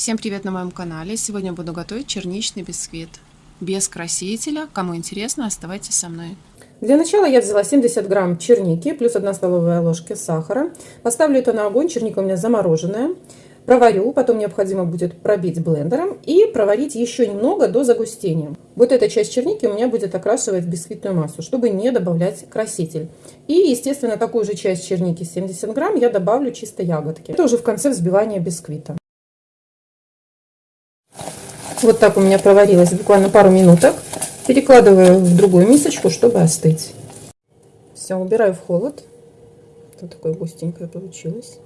Всем привет на моем канале! Сегодня буду готовить черничный бисквит. Без красителя. Кому интересно, оставайтесь со мной. Для начала я взяла 70 грамм черники, плюс 1 столовая ложка сахара. Поставлю это на огонь, черника у меня замороженная. Проварю, потом необходимо будет пробить блендером и проварить еще немного до загустения. Вот эта часть черники у меня будет окрашивать бисквитную массу, чтобы не добавлять краситель. И, естественно, такую же часть черники 70 грамм я добавлю чисто ягодки. Это уже в конце взбивания бисквита. Вот так у меня проварилось буквально пару минуток. Перекладываю в другую мисочку, чтобы остыть. Все, убираю в холод. Вот такое густенькое получилось.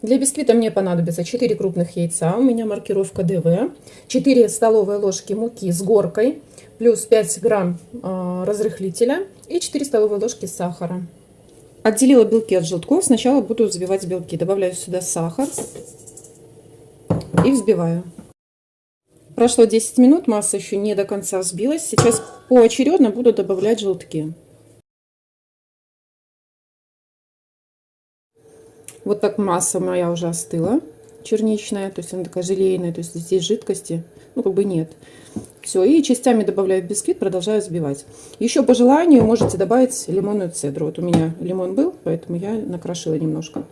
Для бисквита мне понадобится 4 крупных яйца, у меня маркировка ДВ, 4 столовые ложки муки с горкой, плюс 5 грамм э, разрыхлителя и 4 столовые ложки сахара. Отделила белки от желтков, сначала буду взбивать белки. Добавляю сюда сахар и взбиваю. Прошло 10 минут, масса еще не до конца взбилась. Сейчас поочередно буду добавлять желтки. Вот так масса моя уже остыла, черничная, то есть она такая желейная, то есть здесь жидкости, ну как бы нет. Все, и частями добавляю в бисквит, продолжаю взбивать. Еще по желанию можете добавить лимонную цедру. Вот у меня лимон был, поэтому я накрошила немножко.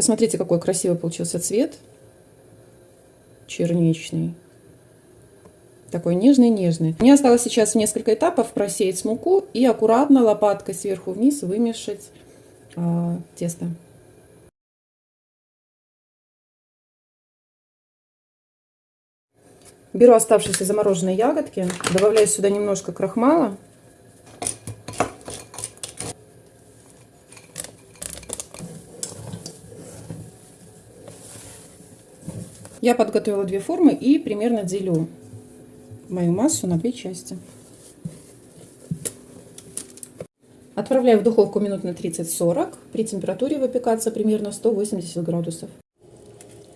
Посмотрите, какой красивый получился цвет. Черничный. Такой нежный-нежный. Мне осталось сейчас несколько этапов просеять муку и аккуратно лопаткой сверху вниз вымешать э, тесто. Беру оставшиеся замороженные ягодки, добавляю сюда немножко крахмала Я подготовила две формы и примерно делю мою массу на две части. Отправляю в духовку минут на 30-40 при температуре выпекаться примерно 180 градусов.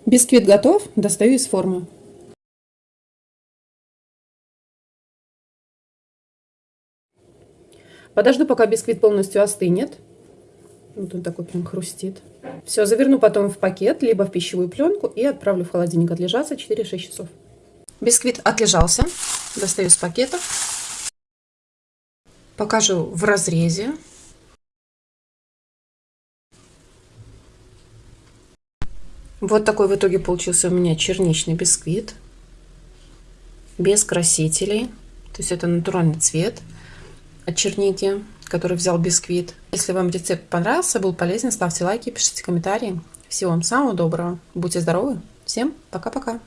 Бисквит готов, достаю из формы. Подожду, пока бисквит полностью остынет. Вот он такой прям хрустит. Все, заверну потом в пакет, либо в пищевую пленку и отправлю в холодильник отлежаться 4-6 часов. Бисквит отлежался. Достаю из пакета. Покажу в разрезе. Вот такой в итоге получился у меня черничный бисквит. Без красителей. То есть это натуральный цвет от черники который взял бисквит. Если вам рецепт понравился, был полезен, ставьте лайки, пишите комментарии. Всего вам самого доброго. Будьте здоровы. Всем пока-пока.